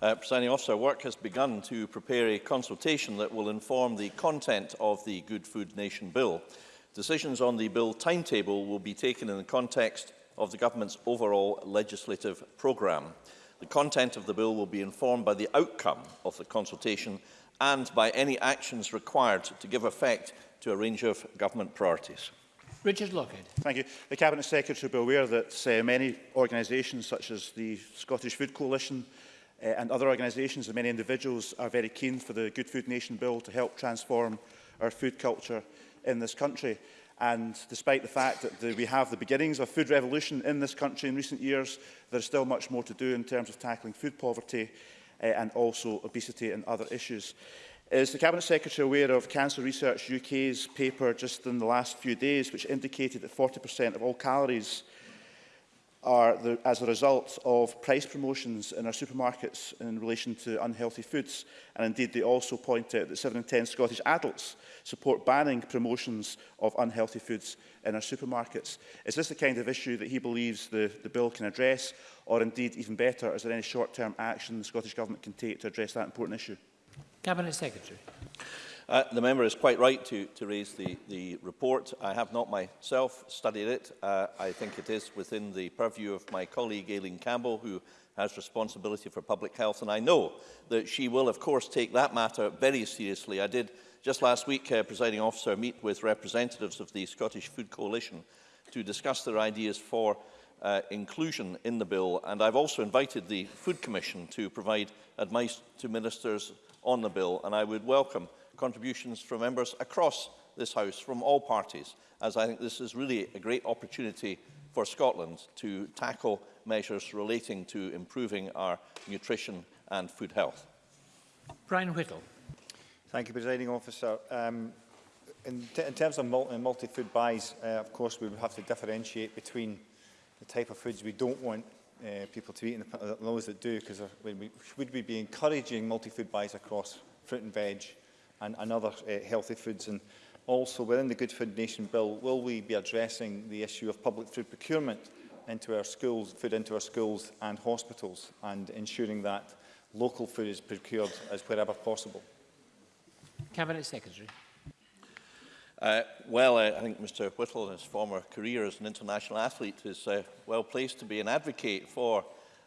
Uh, Presiding officer, work has begun to prepare a consultation that will inform the content of the Good Food Nation Bill. Decisions on the bill timetable will be taken in the context of the government's overall legislative programme. The content of the bill will be informed by the outcome of the consultation and by any actions required to give effect to a range of government priorities. Richard Lockhead. Thank you. The Cabinet Secretary will be aware that uh, many organisations such as the Scottish Food Coalition, uh, and other organisations and many individuals are very keen for the Good Food Nation Bill to help transform our food culture in this country. And despite the fact that the, we have the beginnings of a food revolution in this country in recent years, there's still much more to do in terms of tackling food poverty uh, and also obesity and other issues. Is the Cabinet Secretary aware of Cancer Research UK's paper just in the last few days, which indicated that 40% of all calories uh, are the, as a result of price promotions in our supermarkets in relation to unhealthy foods. And indeed, they also point out that 7 in 10 Scottish adults support banning promotions of unhealthy foods in our supermarkets. Is this the kind of issue that he believes the, the bill can address? Or indeed, even better, is there any short-term action the Scottish Government can take to address that important issue? Cabinet Secretary. Uh, the member is quite right to, to raise the, the report. I have not myself studied it. Uh, I think it is within the purview of my colleague Aileen Campbell, who has responsibility for public health. And I know that she will, of course, take that matter very seriously. I did, just last week, uh, presiding officer, meet with representatives of the Scottish Food Coalition to discuss their ideas for uh, inclusion in the bill. And I've also invited the Food Commission to provide advice to ministers on the bill. And I would welcome contributions from members across this House, from all parties, as I think this is really a great opportunity for Scotland to tackle measures relating to improving our nutrition and food health. Brian Whittle. Thank you, Presiding Officer. Um, in, in terms of uh, multi-food buys, uh, of course, we would have to differentiate between the type of foods we don't want uh, people to eat and the, uh, those that do, because would we be encouraging multi-food buys across fruit and veg, uh, and, and other uh, healthy foods. And also, within the Good Food Nation Bill, will we be addressing the issue of public food procurement into our schools, food into our schools and hospitals, and ensuring that local food is procured as wherever possible? Cabinet Secretary. Uh, well, uh, I think Mr Whittle, in his former career as an international athlete, is uh, well placed to be an advocate for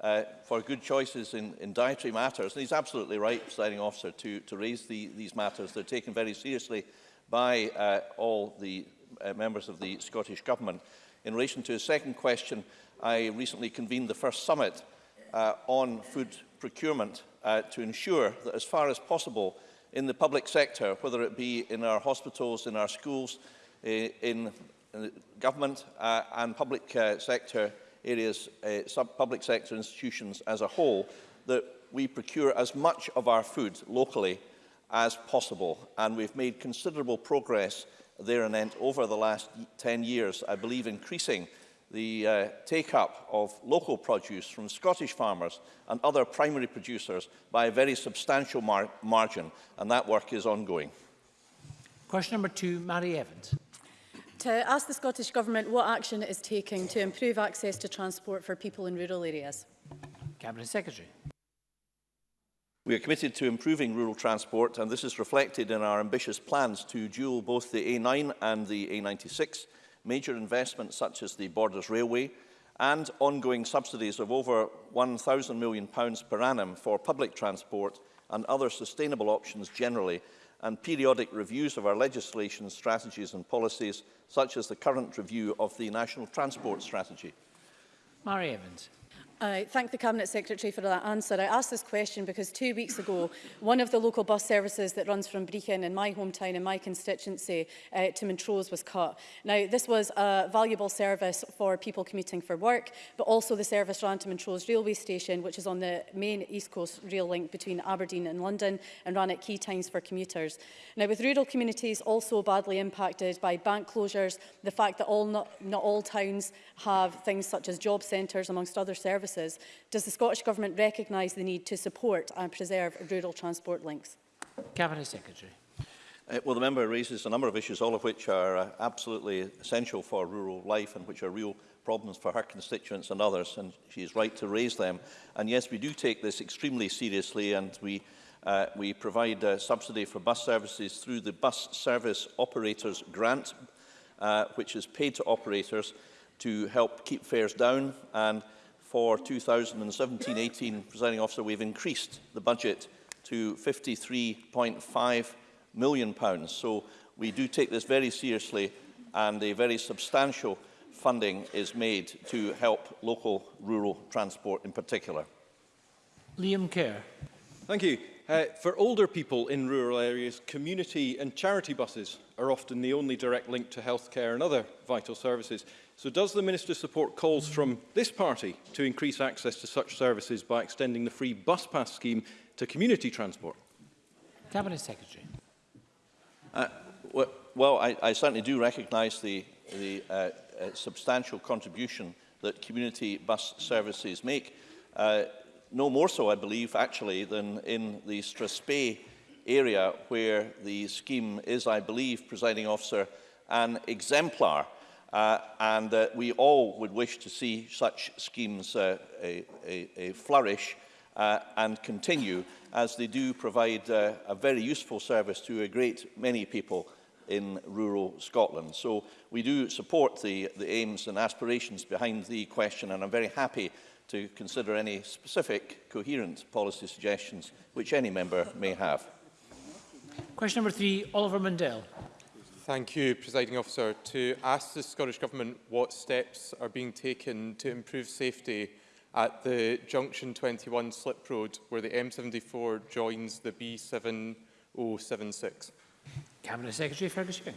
uh, for good choices in, in dietary matters. And he's absolutely right, presiding officer, to, to raise the, these matters. They're taken very seriously by uh, all the uh, members of the Scottish Government. In relation to his second question, I recently convened the first summit uh, on food procurement uh, to ensure that as far as possible in the public sector, whether it be in our hospitals, in our schools, in, in uh, government uh, and public uh, sector areas, uh, sub public sector institutions as a whole, that we procure as much of our food locally as possible. And we've made considerable progress there and over the last 10 years, I believe increasing the uh, take-up of local produce from Scottish farmers and other primary producers by a very substantial mar margin, and that work is ongoing. Question number two, Mary Evans to ask the Scottish Government what action it is taking to improve access to transport for people in rural areas. Cabinet Secretary. We are committed to improving rural transport and this is reflected in our ambitious plans to dual both the A9 and the A96, major investments such as the Borders Railway and ongoing subsidies of over £1,000 million per annum for public transport and other sustainable options generally and periodic reviews of our legislation, strategies and policies, such as the current review of the National Transport Strategy. Mary Evans. I thank the Cabinet Secretary for that answer. I asked this question because two weeks ago, one of the local bus services that runs from Brechin in my hometown in my constituency uh, to Montrose was cut. Now, this was a valuable service for people commuting for work, but also the service ran to Montrose railway station, which is on the main East Coast rail link between Aberdeen and London and ran at key times for commuters. Now, with rural communities also badly impacted by bank closures, the fact that all not, not all towns have things such as job centres, amongst other services, services, does the Scottish Government recognise the need to support and preserve rural transport links? Cabinet Secretary. Uh, well, the member raises a number of issues, all of which are uh, absolutely essential for rural life and which are real problems for her constituents and others, and she is right to raise them. And yes, we do take this extremely seriously, and we, uh, we provide uh, subsidy for bus services through the Bus Service Operators Grant, uh, which is paid to operators to help keep fares down and for 2017-18, presiding officer, we've increased the budget to £53.5 million. Pounds. So we do take this very seriously and a very substantial funding is made to help local rural transport in particular. Liam Kerr. Thank you. Uh, for older people in rural areas, community and charity buses are often the only direct link to healthcare and other vital services. So does the Minister support calls from this party to increase access to such services by extending the free bus pass scheme to community transport? Cabinet Secretary. Uh, well, I, I certainly do recognise the, the uh, uh, substantial contribution that community bus services make. Uh, no more so, I believe, actually, than in the Straspey area where the scheme is, I believe, presiding officer, an exemplar Uh, and uh, we all would wish to see such schemes uh, a, a, a flourish uh, and continue as they do provide uh, a very useful service to a great many people in rural Scotland. So we do support the, the aims and aspirations behind the question and I'm very happy to consider any specific coherent policy suggestions which any member may have. Question number three, Oliver Mundell. Thank you, Presiding Officer. To ask the Scottish Government what steps are being taken to improve safety at the Junction 21 slip road where the M74 joins the B7076. Cabinet Secretary Fergus Ewing.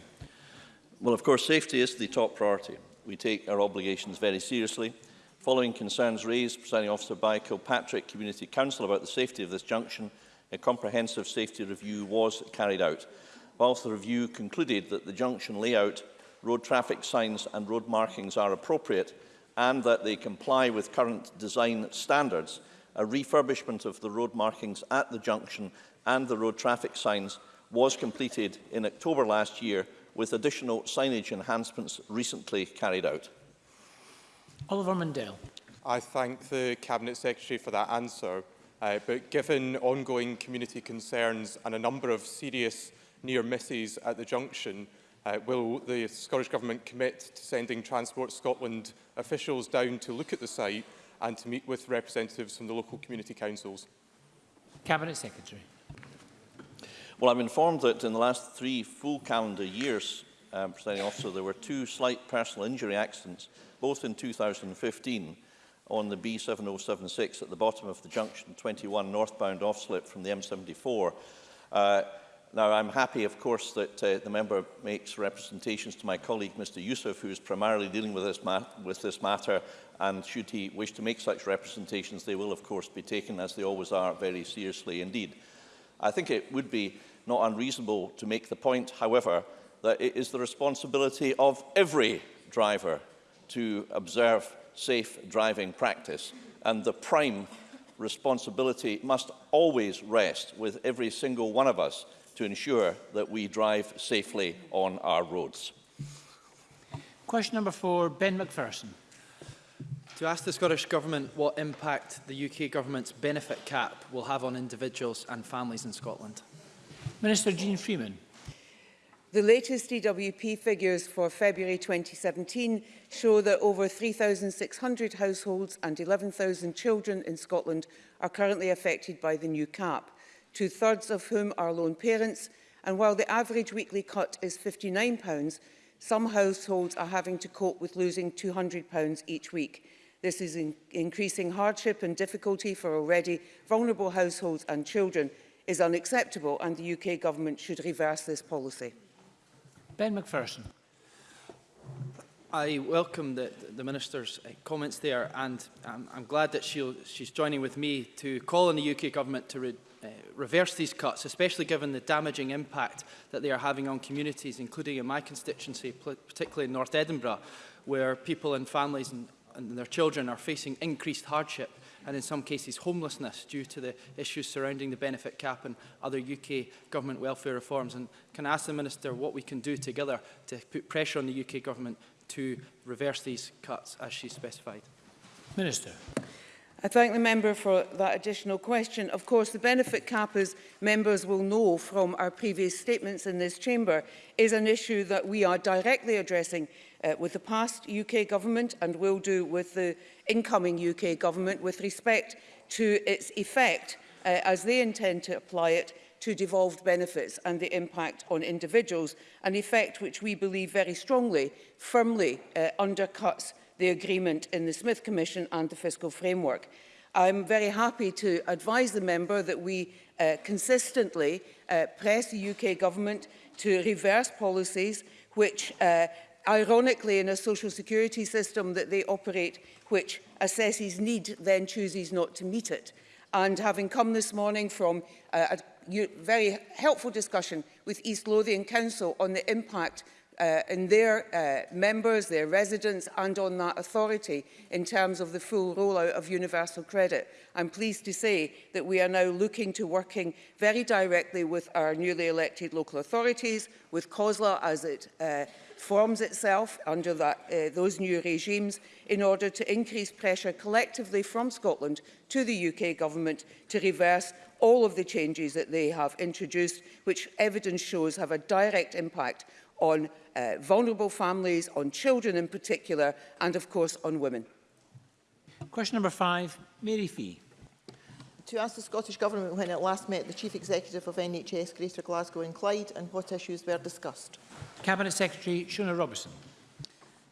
Well, of course, safety is the top priority. We take our obligations very seriously. Following concerns raised, Presiding Officer, by Kilpatrick Community Council about the safety of this junction, a comprehensive safety review was carried out whilst the review concluded that the junction layout, road traffic signs and road markings are appropriate and that they comply with current design standards, a refurbishment of the road markings at the junction and the road traffic signs was completed in October last year with additional signage enhancements recently carried out. Oliver Mundell. I thank the Cabinet Secretary for that answer. Uh, but given ongoing community concerns and a number of serious near Mithies at the junction. Uh, will the Scottish Government commit to sending Transport Scotland officials down to look at the site and to meet with representatives from the local community councils? Cabinet Secretary. Well, I'm informed that in the last three full calendar years, um, Presiding Officer, there were two slight personal injury accidents, both in 2015, on the B7076 at the bottom of the junction 21 northbound offslip from the M74. Uh, now, I'm happy, of course, that uh, the member makes representations to my colleague, Mr Youssef, who is primarily dealing with this, with this, matter, and should he wish to make such representations, they will, of course, be taken, as they always are, very seriously indeed. I think it would be not unreasonable to make the point, however, that it is the responsibility of every driver to observe safe driving practice, and the prime responsibility must always rest with every single one of us to ensure that we drive safely on our roads. Question number four, Ben McPherson. To ask the Scottish Government what impact the UK Government's benefit cap will have on individuals and families in Scotland. Minister Jean Freeman. The latest DWP figures for February 2017 show that over 3,600 households and 11,000 children in Scotland are currently affected by the new cap two-thirds of whom are lone parents, and while the average weekly cut is £59, some households are having to cope with losing £200 each week. This is in increasing hardship and difficulty for already vulnerable households and children is unacceptable and the UK government should reverse this policy. Ben McPherson. I welcome the, the Minister's uh, comments there and I'm, I'm glad that she'll, she's joining with me to call on the UK Government to re uh, reverse these cuts, especially given the damaging impact that they are having on communities, including in my constituency, particularly in North Edinburgh, where people and families and, and their children are facing increased hardship and in some cases homelessness due to the issues surrounding the benefit cap and other UK government welfare reforms. And can I ask the Minister what we can do together to put pressure on the UK government to reverse these cuts as she specified? Minister. I thank the member for that additional question. Of course, the benefit cap, as members will know from our previous statements in this chamber, is an issue that we are directly addressing uh, with the past UK government and will do with the incoming UK government with respect to its effect uh, as they intend to apply it to devolved benefits and the impact on individuals, an effect which we believe very strongly, firmly uh, undercuts the agreement in the Smith Commission and the fiscal framework. I'm very happy to advise the member that we uh, consistently uh, press the UK government to reverse policies which uh, ironically in a social security system that they operate which assesses need then chooses not to meet it. And having come this morning from uh, a very helpful discussion with East Lothian Council on the impact uh, in their uh, members, their residents and on that authority in terms of the full rollout of universal credit. I'm pleased to say that we are now looking to working very directly with our newly elected local authorities, with COSLA as it uh, forms itself under that, uh, those new regimes in order to increase pressure collectively from Scotland to the UK government to reverse all of the changes that they have introduced, which evidence shows have a direct impact on uh, vulnerable families, on children in particular, and of course on women. Question number five, Mary Fee. To ask the Scottish Government when it last met the Chief Executive of NHS Greater Glasgow and Clyde and what issues were discussed. Cabinet Secretary Shona Robertson.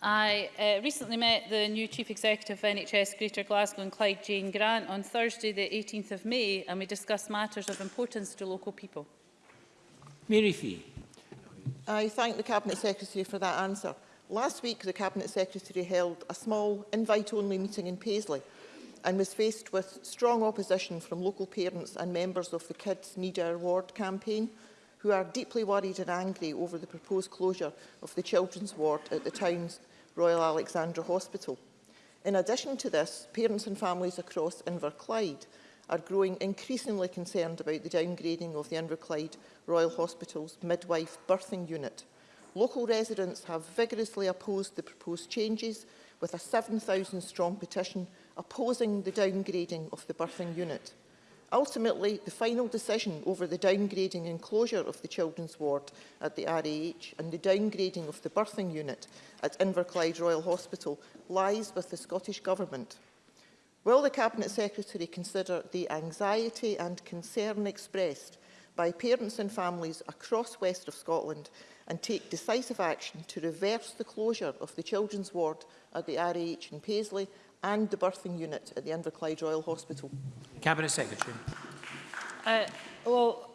I uh, recently met the new Chief Executive of NHS Greater Glasgow and Clyde Jane Grant on Thursday the 18th of May and we discussed matters of importance to local people. Mary Fee. I thank the Cabinet Secretary for that answer. Last week the Cabinet Secretary held a small invite-only meeting in Paisley and was faced with strong opposition from local parents and members of the Kids Need Our Ward campaign – who are deeply worried and angry over the proposed closure of the children's ward at the town's Royal Alexandra Hospital. In addition to this, parents and families across Inverclyde are growing increasingly concerned about the downgrading of the Inverclyde Royal Hospital's midwife birthing unit. Local residents have vigorously opposed the proposed changes with a 7,000 strong petition opposing the downgrading of the birthing unit. Ultimately, the final decision over the downgrading and closure of the children's ward at the RAH and the downgrading of the birthing unit at Inverclyde Royal Hospital lies with the Scottish Government. Will the Cabinet Secretary consider the anxiety and concern expressed by parents and families across west of Scotland and take decisive action to reverse the closure of the children's ward at the RAH in Paisley and the birthing unit at the Inverclyde Royal Hospital? Cabinet Secretary. Uh, well,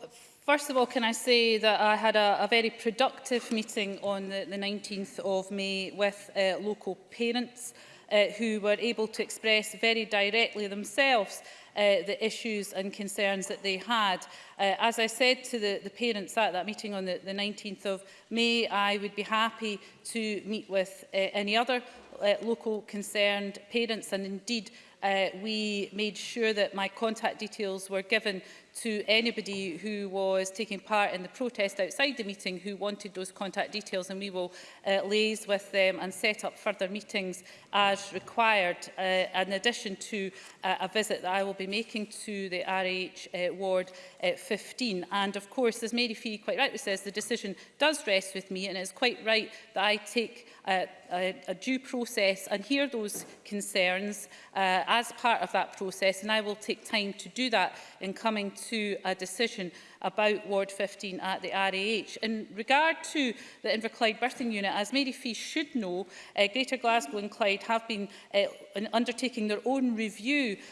first of all, can I say that I had a, a very productive meeting on the, the 19th of May with uh, local parents uh, who were able to express very directly themselves uh, the issues and concerns that they had. Uh, as I said to the, the parents at that meeting on the, the 19th of May, I would be happy to meet with uh, any other uh, local concerned parents and indeed uh, we made sure that my contact details were given to anybody who was taking part in the protest outside the meeting who wanted those contact details and we will uh, liaise with them and set up further meetings as required uh, in addition to uh, a visit that I will be making to the RH uh, ward uh, 15 and of course as Mary Fee quite rightly says the decision does rest with me and it's quite right that I take uh, a, a due process and hear those concerns uh, as part of that process and I will take time to do that in coming to to a decision about Ward 15 at the RAH. In regard to the Inverclyde birthing unit, as Mary Fee should know, uh, Greater Glasgow and Clyde have been uh, undertaking their own review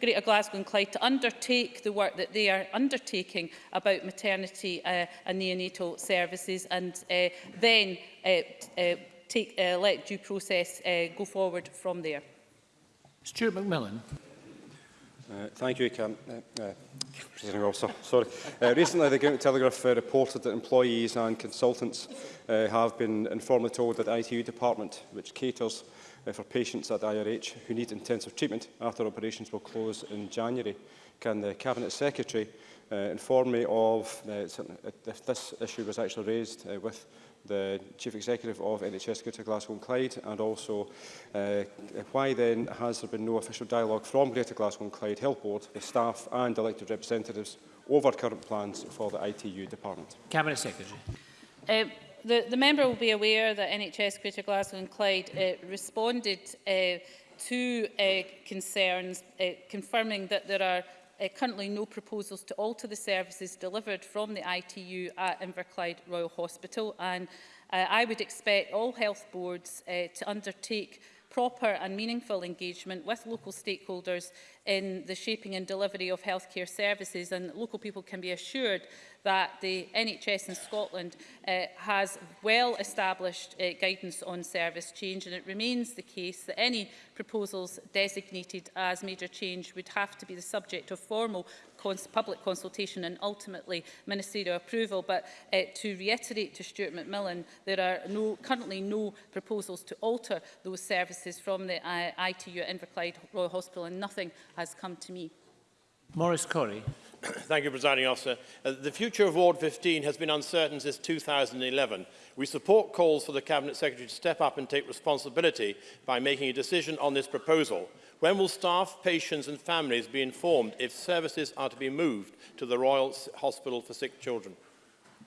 Greater Glasgow and Clyde to undertake the work that they are undertaking about maternity uh, and neonatal services and uh, then uh, uh, take, uh, let due process uh, go forward from there. Stuart McMillan. Uh, thank you, Cam, uh, uh, Presiding Officer. Sorry. Uh, recently, the Gimmick Telegraph uh, reported that employees and consultants uh, have been informally told that the ITU department, which caters uh, for patients at IRH who need intensive treatment after operations will close in January. Can the Cabinet Secretary uh, inform me of uh, if uh, this issue was actually raised uh, with the Chief Executive of NHS Greater Glasgow and Clyde, and also uh, why then has there been no official dialogue from Greater Glasgow and Clyde Health Board with staff and elected representatives over current plans for the ITU department? Cabinet Secretary. Uh, the, the member will be aware that NHS Greater Glasgow and Clyde uh, responded uh, to uh, concerns, uh, confirming that there are uh, currently no proposals to alter the services delivered from the ITU at Inverclyde Royal Hospital and uh, I would expect all health boards uh, to undertake proper and meaningful engagement with local stakeholders in the shaping and delivery of healthcare services and local people can be assured that the NHS in Scotland uh, has well established uh, guidance on service change and it remains the case that any proposals designated as major change would have to be the subject of formal cons public consultation and ultimately ministerial approval. But uh, to reiterate to Stuart McMillan, there are no, currently no proposals to alter those services from the uh, eh, ITU at Inverclyde Royal Hospital and nothing has come to me. Maurice Corey. Thank you, Presiding Officer. Uh, the future of Ward 15 has been uncertain since 2011. We support calls for the Cabinet Secretary to step up and take responsibility by making a decision on this proposal. When will staff, patients and families be informed if services are to be moved to the Royal Hospital for Sick Children?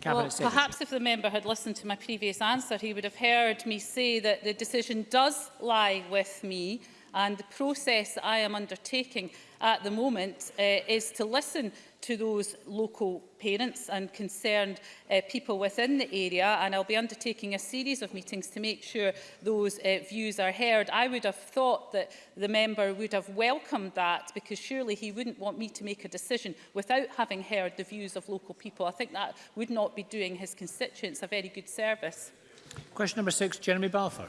well, perhaps if the member had listened to my previous answer, he would have heard me say that the decision does lie with me and the process I am undertaking at the moment uh, is to listen to those local parents and concerned uh, people within the area and I'll be undertaking a series of meetings to make sure those uh, views are heard. I would have thought that the member would have welcomed that because surely he wouldn't want me to make a decision without having heard the views of local people. I think that would not be doing his constituents a very good service. Question number six, Jeremy Balfour.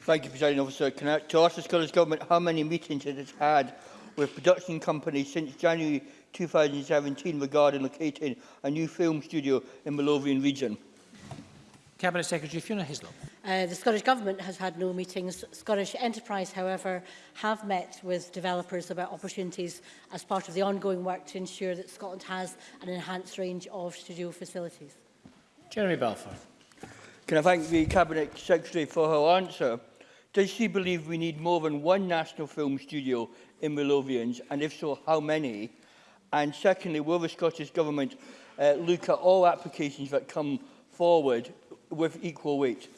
Thank you, President Officer. Can I, to ask the Scottish Government how many meetings it has had with production company since January 2017 regarding locating a new film studio in the Lothian region? Cabinet Secretary Fiona Hislop. Uh, the Scottish Government has had no meetings. Scottish Enterprise, however, have met with developers about opportunities as part of the ongoing work to ensure that Scotland has an enhanced range of studio facilities. Jeremy Balfour. Can I thank the Cabinet Secretary for her answer? Does she believe we need more than one national film studio in Willovians, and if so, how many? And secondly, will the Scottish Government uh, look at all applications that come forward with equal weight?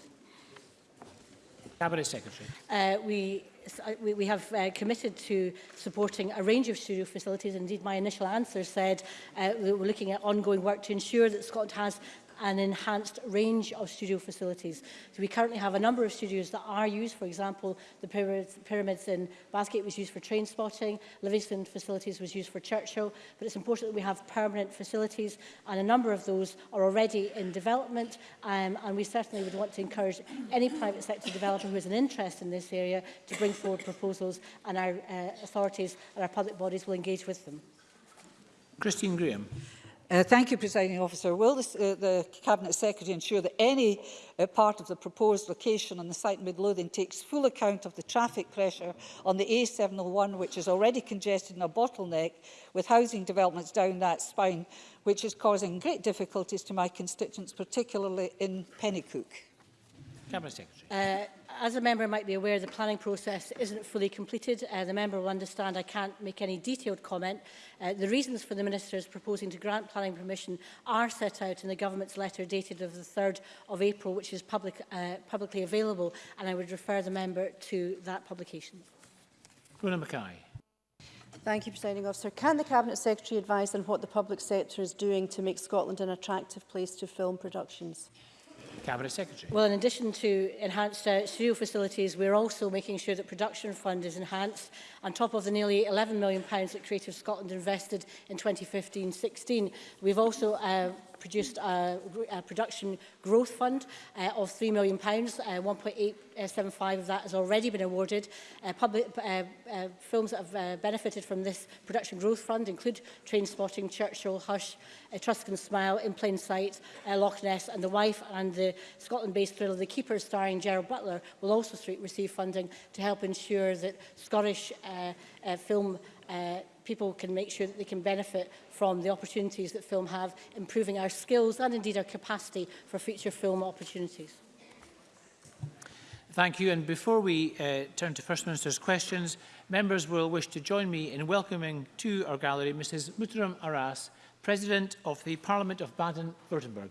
Cabinet Secretary. Uh, we uh, we, we have uh, committed to supporting a range of studio facilities. Indeed, my initial answer said uh, we're looking at ongoing work to ensure that Scotland has an enhanced range of studio facilities. So we currently have a number of studios that are used, for example, the pyramids, in Bathgate was used for train spotting, Livingston facilities was used for Churchill, but it's important that we have permanent facilities and a number of those are already in development um, and we certainly would want to encourage any private sector developer who has an interest in this area to bring forward proposals and our uh, authorities and our public bodies will engage with them. Christine Graham. Uh, thank you, Presiding Officer. Will this, uh, the Cabinet Secretary ensure that any uh, part of the proposed location on the site in Midlothian takes full account of the traffic pressure on the A701, which is already congested in a bottleneck with housing developments down that spine, which is causing great difficulties to my constituents, particularly in Pennycook? Cabinet Secretary. Uh, as a member might be aware, the planning process isn't fully completed. Uh, the member will understand I can't make any detailed comment. Uh, the reasons for the Minister's proposing to grant planning permission are set out in the Government's letter dated of the 3rd of April, which is public, uh, publicly available, and I would refer the member to that publication. Rona Mackay. Thank you, Presiding Officer. Can the Cabinet Secretary advise on what the public sector is doing to make Scotland an attractive place to film productions? Cabinet Secretary. Well, in addition to enhanced uh, studio facilities, we're also making sure that production fund is enhanced on top of the nearly £11 million that Creative Scotland invested in 2015-16. We've also uh, produced a, a production growth fund uh, of £3 million. Pounds, uh, 1.875 of that has already been awarded. Uh, public, uh, uh, films that have uh, benefited from this production growth fund include Train Spotting, Churchill, Hush, Etruscan uh, Smile, In Plain Sight, uh, Loch Ness and The Wife and the Scotland-based thriller The Keeper starring Gerald Butler will also receive funding to help ensure that Scottish uh, uh, film uh, people can make sure that they can benefit from the opportunities that film have, improving our skills and indeed our capacity for future film opportunities. Thank you. And before we uh, turn to First Minister's questions, members will wish to join me in welcoming to our gallery Mrs Mutaram Aras, President of the Parliament of Baden-Württemberg.